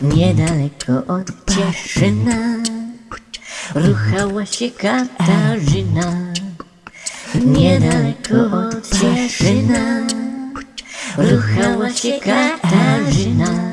Niedaleko od Cieszyna ruchała się Katarzyna. Niedaleko od Cieszyna ruchała się Katarzyna.